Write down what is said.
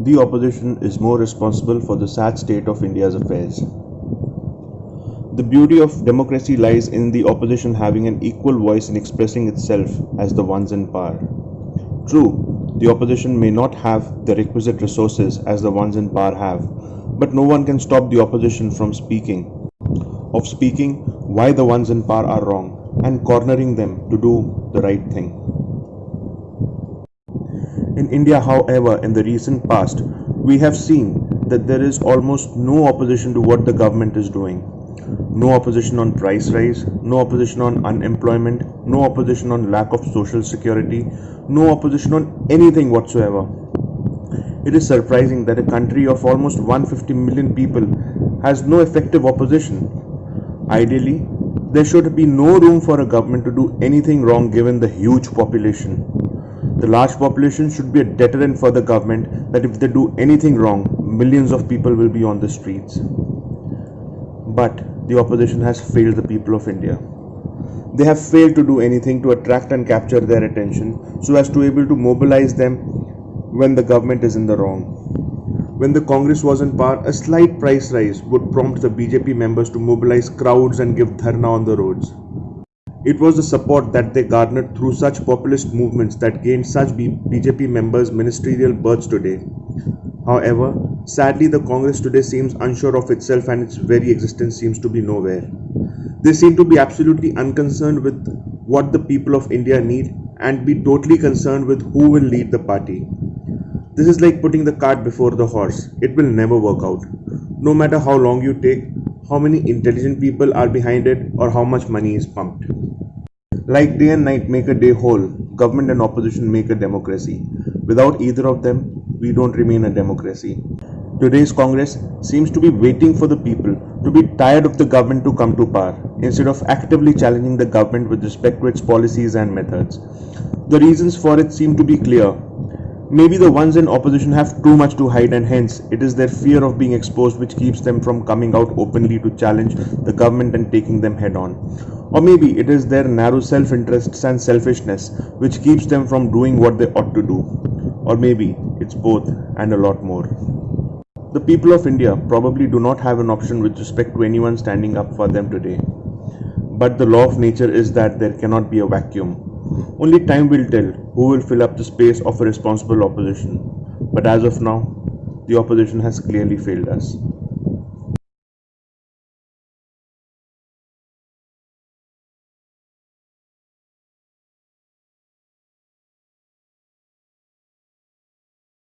the opposition is more responsible for the sad state of India's affairs. The beauty of democracy lies in the opposition having an equal voice in expressing itself as the ones in power. True, the opposition may not have the requisite resources as the ones in power have, but no one can stop the opposition from speaking. Of speaking why the ones in power are wrong and cornering them to do the right thing. In India, however, in the recent past, we have seen that there is almost no opposition to what the government is doing no opposition on price rise, no opposition on unemployment, no opposition on lack of social security, no opposition on anything whatsoever. It is surprising that a country of almost 150 million people has no effective opposition. Ideally, there should be no room for a government to do anything wrong given the huge population. The large population should be a deterrent for the government that if they do anything wrong, millions of people will be on the streets. But the opposition has failed the people of India. They have failed to do anything to attract and capture their attention so as to be able to mobilize them when the government is in the wrong. When the Congress was in power, a slight price rise would prompt the BJP members to mobilize crowds and give dharna on the roads. It was the support that they garnered through such populist movements that gained such BJP members ministerial berths today. However, sadly the Congress today seems unsure of itself and its very existence seems to be nowhere. They seem to be absolutely unconcerned with what the people of India need and be totally concerned with who will lead the party. This is like putting the cart before the horse. It will never work out. No matter how long you take, how many intelligent people are behind it, or how much money is pumped. Like day and night make a day whole, government and opposition make a democracy. Without either of them, we don't remain a democracy. Today's Congress seems to be waiting for the people to be tired of the government to come to power instead of actively challenging the government with respect to its policies and methods. The reasons for it seem to be clear. Maybe the ones in opposition have too much to hide and hence it is their fear of being exposed which keeps them from coming out openly to challenge the government and taking them head on. Or maybe it is their narrow self interests and selfishness which keeps them from doing what they ought to do. Or maybe it's both and a lot more. The people of India probably do not have an option with respect to anyone standing up for them today. But the law of nature is that there cannot be a vacuum. Only time will tell who will fill up the space of a responsible opposition. But as of now, the opposition has clearly failed us.